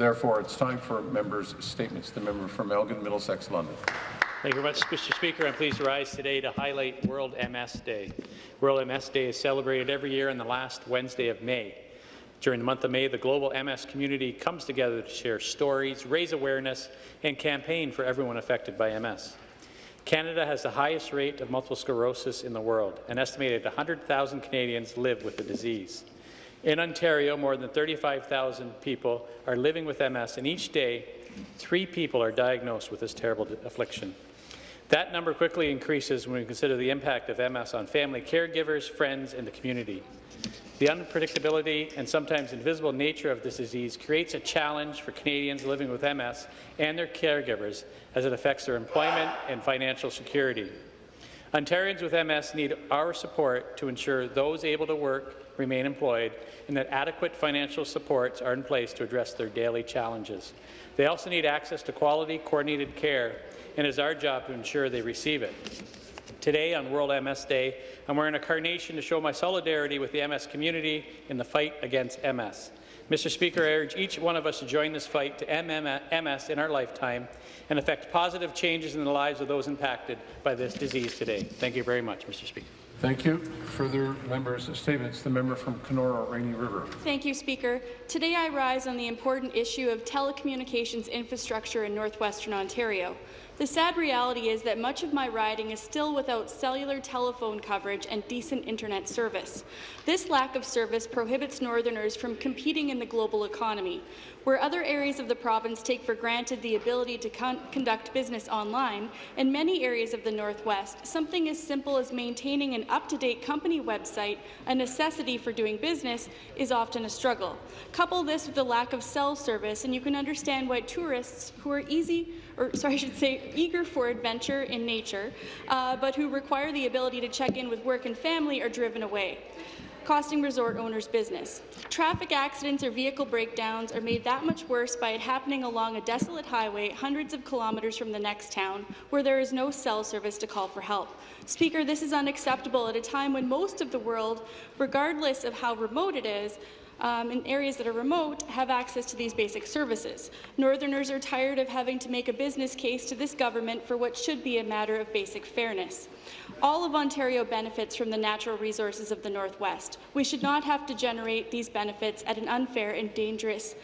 Therefore, it's time for members' statements. The member from Elgin, Middlesex, London. Thank you very much, Mr. Speaker. I'm pleased to rise today to highlight World MS Day. World MS Day is celebrated every year on the last Wednesday of May. During the month of May, the global MS community comes together to share stories, raise awareness, and campaign for everyone affected by MS. Canada has the highest rate of multiple sclerosis in the world. An estimated 100,000 Canadians live with the disease. In Ontario, more than 35,000 people are living with MS, and each day, three people are diagnosed with this terrible affliction. That number quickly increases when we consider the impact of MS on family caregivers, friends, and the community. The unpredictability and sometimes invisible nature of this disease creates a challenge for Canadians living with MS and their caregivers as it affects their employment and financial security. Ontarians with MS need our support to ensure those able to work remain employed and that adequate financial supports are in place to address their daily challenges. They also need access to quality, coordinated care, and it is our job to ensure they receive it. Today, on World MS Day, I'm wearing a carnation to show my solidarity with the MS community in the fight against MS. Mr. Speaker, I urge each one of us to join this fight to end MS in our lifetime and effect positive changes in the lives of those impacted by this disease today. Thank you very much, Mr. Speaker. Thank you. Further members' statements. The member from Kenora, Rainy River. Thank you, Speaker. Today I rise on the important issue of telecommunications infrastructure in northwestern Ontario. The sad reality is that much of my riding is still without cellular telephone coverage and decent internet service. This lack of service prohibits Northerners from competing in the global economy. Where other areas of the province take for granted the ability to con conduct business online, in many areas of the Northwest, something as simple as maintaining an up-to-date company website, a necessity for doing business, is often a struggle. Couple this with the lack of cell service, and you can understand why tourists who are easy or sorry, I should say eager for adventure in nature, uh, but who require the ability to check in with work and family are driven away costing resort owners business. Traffic accidents or vehicle breakdowns are made that much worse by it happening along a desolate highway hundreds of kilometres from the next town where there is no cell service to call for help. Speaker, this is unacceptable at a time when most of the world, regardless of how remote it is, um, in areas that are remote have access to these basic services. Northerners are tired of having to make a business case to this government for what should be a matter of basic fairness. All of Ontario benefits from the natural resources of the Northwest. We should not have to generate these benefits at an unfair and dangerous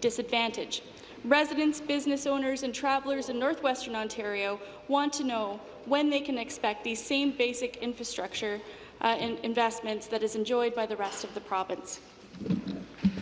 disadvantage. Residents, business owners and travellers in northwestern Ontario want to know when they can expect these same basic infrastructure uh, investments that is enjoyed by the rest of the province.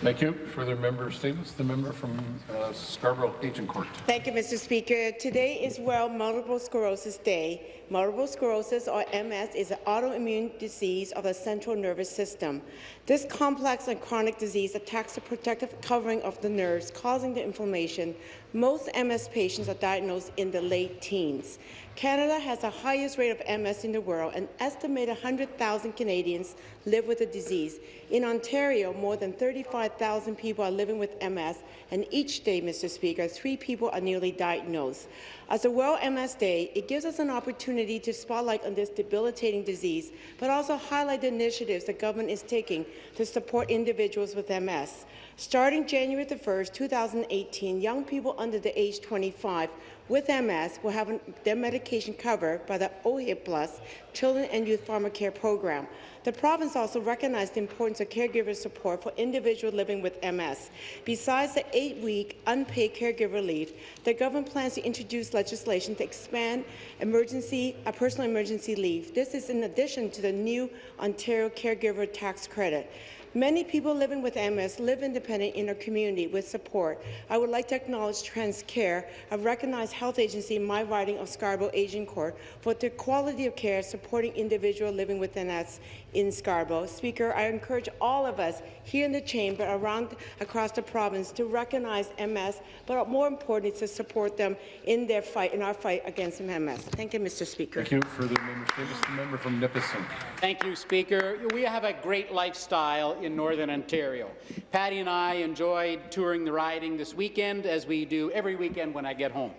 Thank you. Further member statements. The member from uh, Scarborough Agincourt. Thank you, Mr. Speaker. Today is World Multiple Sclerosis Day. Multiple sclerosis, or MS, is an autoimmune disease of the central nervous system. This complex and chronic disease attacks the protective covering of the nerves, causing the inflammation. Most MS patients are diagnosed in the late teens. Canada has the highest rate of MS in the world. An estimated 100,000 Canadians live with the disease. In Ontario, more than 35,000 people are living with MS, and each day, Mr. Speaker, three people are newly diagnosed. As a World MS Day, it gives us an opportunity to spotlight on this debilitating disease, but also highlight the initiatives the government is taking to support individuals with MS. Starting January 1, 2018, young people under the age 25 with MS will have their medication covered by the OHIP Plus Children and Youth Pharmacare program. The province also recognized the importance of caregiver support for individuals living with MS. Besides the eight-week unpaid caregiver leave, the government plans to introduce legislation to expand emergency, a personal emergency leave. This is in addition to the new Ontario Caregiver Tax Credit. Many people living with MS live independent in their community with support. I would like to acknowledge TransCare, a recognized health agency in my riding of Scarborough Agincourt, for their quality of care supporting individuals living with MS in Scarborough. Speaker, I encourage all of us here in the chamber, around across the province, to recognize MS, but more importantly, to support them in their fight, in our fight against MS. Thank you, Mr. Speaker. Thank you. Further member statements. The member from Nipissing. Thank you, Speaker. We have a great lifestyle in Northern Ontario. Patty and I enjoyed touring the riding this weekend, as we do every weekend when I get home.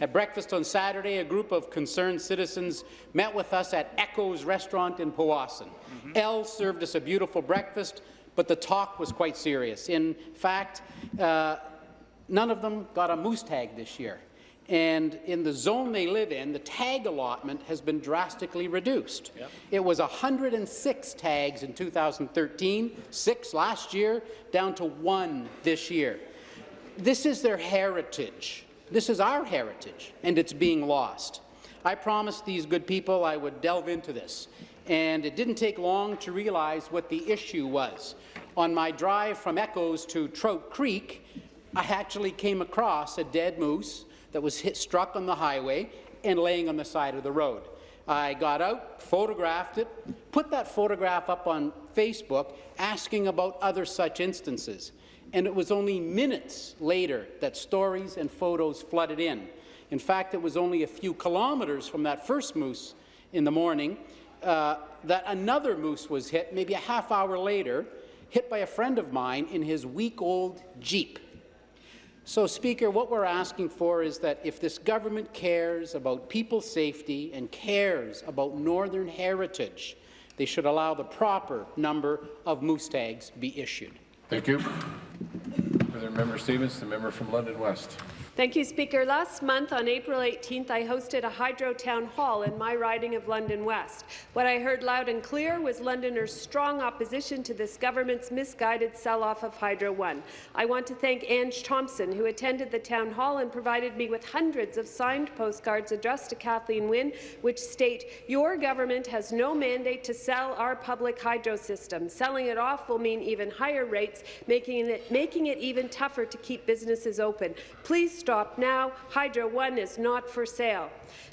At breakfast on Saturday, a group of concerned citizens met with us at Echo's restaurant in Powassan. Mm -hmm. Elle served us a beautiful breakfast, but the talk was quite serious. In fact, uh, none of them got a moose tag this year. And in the zone they live in, the tag allotment has been drastically reduced. Yep. It was 106 tags in 2013, six last year, down to one this year. This is their heritage. This is our heritage, and it's being lost. I promised these good people I would delve into this, and it didn't take long to realize what the issue was. On my drive from Echoes to Trout Creek, I actually came across a dead moose that was hit, struck on the highway and laying on the side of the road. I got out, photographed it, put that photograph up on Facebook, asking about other such instances. And it was only minutes later that stories and photos flooded in. In fact, it was only a few kilometres from that first moose in the morning uh, that another moose was hit, maybe a half hour later, hit by a friend of mine in his week-old Jeep. So, Speaker, what we're asking for is that if this government cares about people's safety and cares about northern heritage, they should allow the proper number of moose tags be issued. Thank you. Further member statements, the member from London West. Thank you, Speaker. Last month, on April 18th, I hosted a Hydro Town Hall in my riding of London West. What I heard loud and clear was Londoners' strong opposition to this government's misguided sell-off of Hydro One. I want to thank Ange Thompson, who attended the town hall and provided me with hundreds of signed postcards addressed to Kathleen Wynne, which state, your government has no mandate to sell our public hydro system. Selling it off will mean even higher rates, making it, making it even tougher to keep businesses open. Please stop now. Hydro One is not for sale.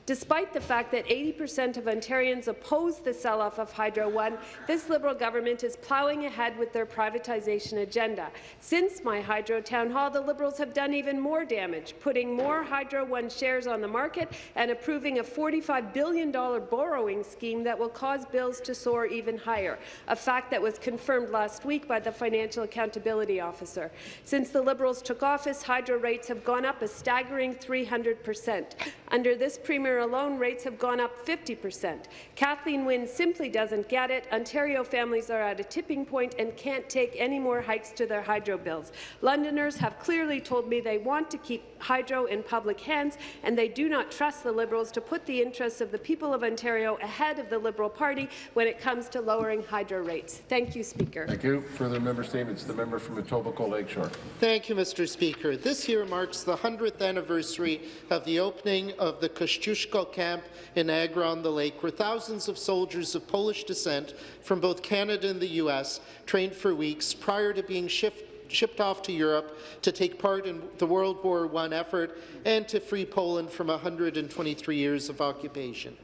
Despite the fact that 80% of Ontarians oppose the sell-off of Hydro One, this Liberal government is ploughing ahead with their privatization agenda. Since my Hydro Town Hall, the Liberals have done even more damage, putting more Hydro One shares on the market and approving a $45 billion borrowing scheme that will cause bills to soar even higher, a fact that was confirmed last week by the Financial Accountability Officer. Since the Liberals took office, hydro rates have gone up a staggering 300 percent. Under this Premier alone, rates have gone up 50 percent. Kathleen Wynne simply doesn't get it. Ontario families are at a tipping point and can't take any more hikes to their hydro bills. Londoners have clearly told me they want to keep hydro in public hands, and they do not trust the Liberals to put the interests of the people of Ontario ahead of the Liberal Party when it comes to lowering hydro rates. Thank you, Speaker. Thank you. Further member statements, the member from Etobicoke Lakeshore. Thank you, Mr. Speaker. This year marks the 100th anniversary of the opening of the Kościuszko camp in Niagara-on-the-Lake, where thousands of soldiers of Polish descent from both Canada and the U.S. trained for weeks prior to being shipped shipped off to Europe to take part in the World War I effort and to free Poland from 123 years of occupation.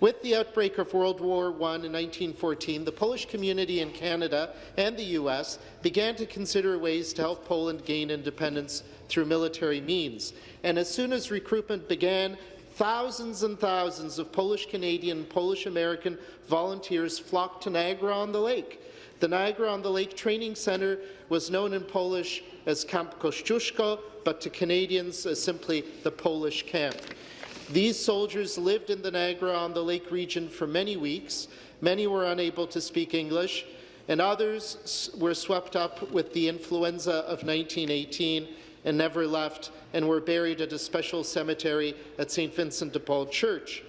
With the outbreak of World War I in 1914, the Polish community in Canada and the U.S. began to consider ways to help Poland gain independence through military means. And as soon as recruitment began, thousands and thousands of Polish-Canadian and Polish-American volunteers flocked to Niagara-on-the-Lake. The Niagara-on-the-Lake Training Centre was known in Polish as Camp Kościuszko, but to Canadians as simply the Polish camp. These soldiers lived in the Niagara-on-the-Lake region for many weeks. Many were unable to speak English, and others were swept up with the influenza of 1918 and never left and were buried at a special cemetery at St. Vincent de Paul Church.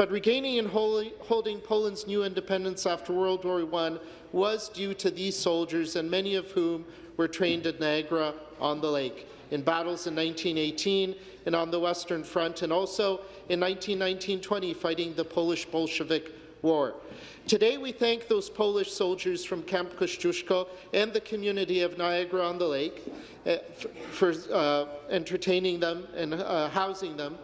But regaining and holding Poland's new independence after World War I was due to these soldiers, and many of whom were trained at Niagara on the lake in battles in 1918 and on the Western Front, and also in 1919-20 fighting the Polish Bolshevik War. Today, we thank those Polish soldiers from Camp Kościuszko and the community of Niagara-on-the-Lake uh, for uh, entertaining them and uh, housing them,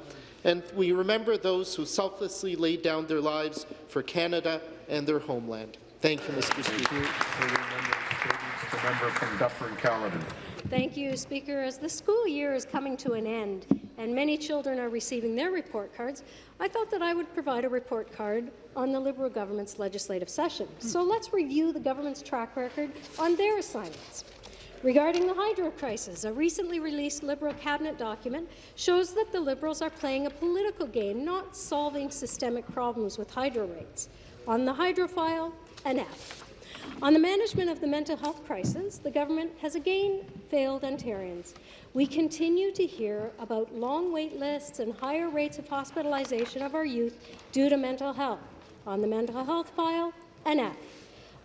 and we remember those who selflessly laid down their lives for Canada and their homeland. Thank you, Mr. Thank Speaker. you. Further the member from Dufferin Caledon. Thank you, Speaker. As the school year is coming to an end and many children are receiving their report cards, I thought that I would provide a report card on the Liberal government's legislative session. So let's review the government's track record on their assignments. Regarding the hydro crisis, a recently released Liberal cabinet document shows that the Liberals are playing a political game, not solving systemic problems with hydro rates. On the hydro file, an F. On the management of the mental health crisis, the government has again failed Ontarians. We continue to hear about long wait lists and higher rates of hospitalization of our youth due to mental health. On the mental health file, an F.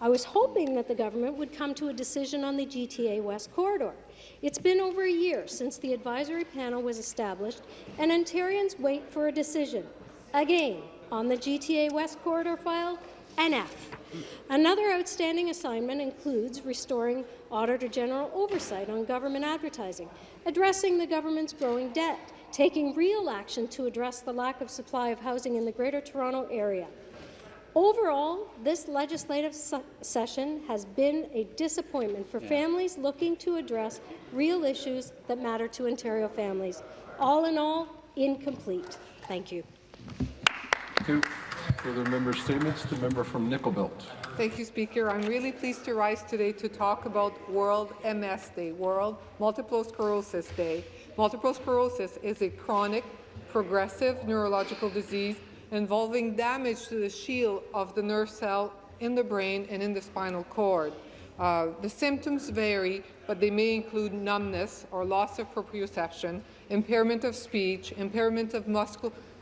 I was hoping that the government would come to a decision on the GTA West Corridor. It's been over a year since the advisory panel was established, and Ontarians wait for a decision. Again, on the GTA West Corridor file, an F. Another outstanding assignment includes restoring Auditor General oversight on government advertising, addressing the government's growing debt, taking real action to address the lack of supply of housing in the Greater Toronto Area. Overall, this legislative session has been a disappointment for families looking to address real issues that matter to Ontario families. All in all, incomplete. Thank you. Thank you. Further member statements, the member from Nickel Belt. Thank you, Speaker. I'm really pleased to rise today to talk about World MS Day, World Multiple Sclerosis Day. Multiple sclerosis is a chronic, progressive neurological disease involving damage to the shield of the nerve cell in the brain and in the spinal cord. Uh, the symptoms vary, but they may include numbness or loss of proprioception, impairment of speech, impairment of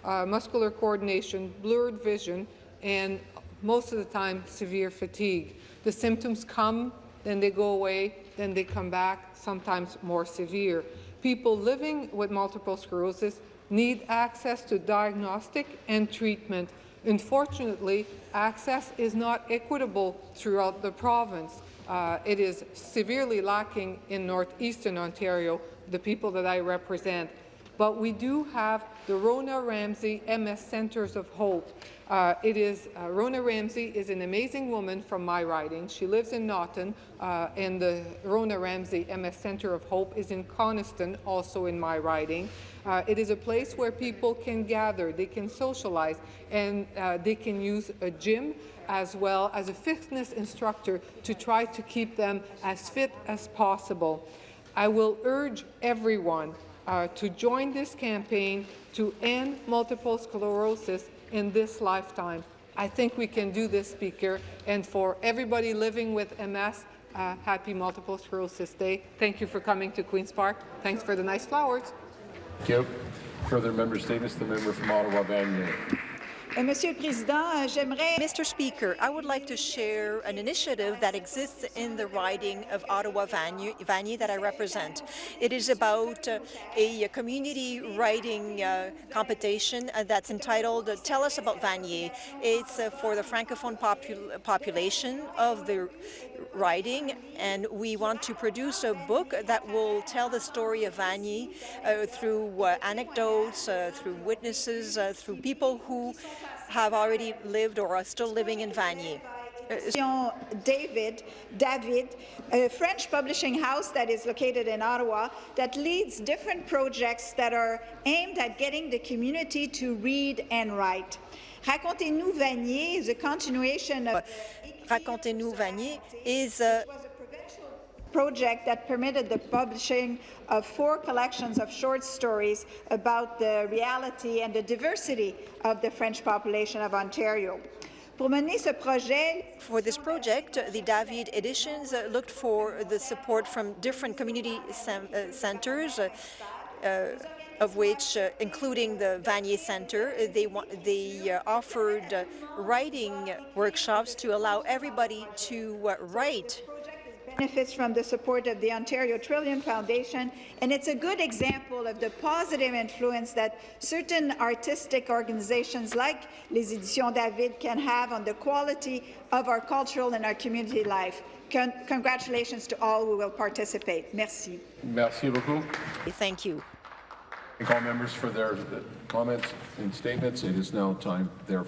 uh, muscular coordination, blurred vision, and most of the time severe fatigue. The symptoms come, then they go away, then they come back, sometimes more severe. People living with multiple sclerosis need access to diagnostic and treatment. Unfortunately, access is not equitable throughout the province. Uh, it is severely lacking in northeastern Ontario, the people that I represent. But we do have the Rona Ramsey MS Centres of Hope. Uh, it is uh, Rona Ramsey is an amazing woman from my riding. She lives in Naughton, uh, and the Rona Ramsey MS Centre of Hope is in Coniston, also in my riding. Uh, it is a place where people can gather, they can socialize, and uh, they can use a gym as well as a fitness instructor to try to keep them as fit as possible. I will urge everyone uh, to join this campaign to end multiple sclerosis in this lifetime. I think we can do this, Speaker, and for everybody living with MS, uh, happy Multiple Sclerosis Day. Thank you for coming to Queen's Park. Thanks for the nice flowers. Thank you. Further member statements, the member from Ottawa Vanier. Le Président, j'aimerais... Mr. Speaker, I would like to share an initiative that exists in the riding of Ottawa Vanier that I represent. It is about uh, a community writing uh, competition uh, that's entitled Tell Us About Vanier. It's for the Francophone popul population of the riding, and we want to produce a book that will tell the story of Vanier uh, through uh, anecdotes, through witnesses, through people who have already lived or are still living in Vanier. David, David, a French publishing house that is located in Ottawa that leads different projects that are aimed at getting the community to read and write. Racontez-nous Vanier is a continuation of... Racontez-nous Vanier is a project that permitted the publishing of four collections of short stories about the reality and the diversity of the French population of Ontario. For this project, the David Editions looked for the support from different community uh, centres, uh, uh, of which, uh, including the Vanier Centre, they, they uh, offered uh, writing workshops to allow everybody to write benefits from the support of the Ontario Trillium Foundation, and it's a good example of the positive influence that certain artistic organizations like Les Éditions David can have on the quality of our cultural and our community life. Con congratulations to all who will participate. Merci. Merci beaucoup. Thank you. Thank all members for their comments and statements. It is now time, therefore.